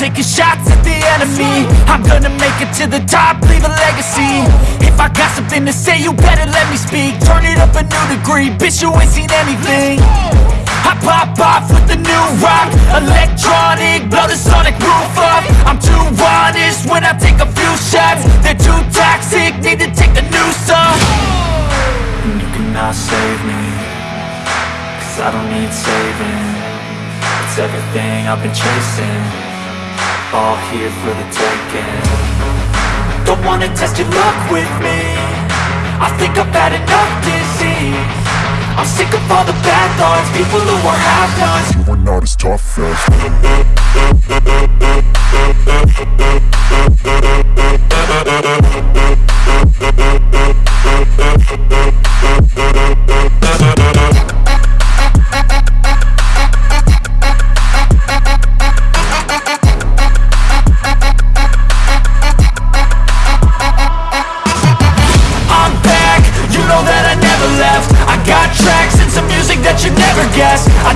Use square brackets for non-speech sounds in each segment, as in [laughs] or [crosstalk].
taking shots at the enemy. I'm gonna make it to the top, leave a legacy. If I got something to say, you better let me speak. Turn it up a new degree, bitch you ain't seen anything. I pop off with the new rock. Electronic, blow the sonic roof up I'm too honest when I take a few shots. They're too toxic, need to take the new off. And you cannot save me Cause I don't need saving. It's everything I've been chasing All here for the taking. Don't wanna test your luck with me. I think I've had enough disease. I'm sick of all the bad thoughts People who are half-nots You are not as tough as [laughs]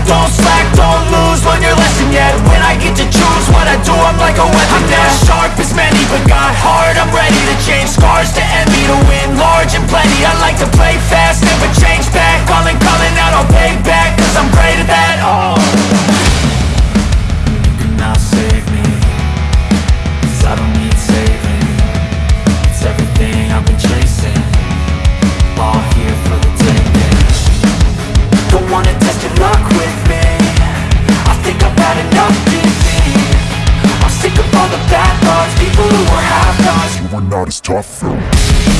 don't slack, don't lose, learn your lesson yet. When I get to choose what I do, I'm like a weapon. I'm sharp as many, but got hard, I'm ready are not as tough. test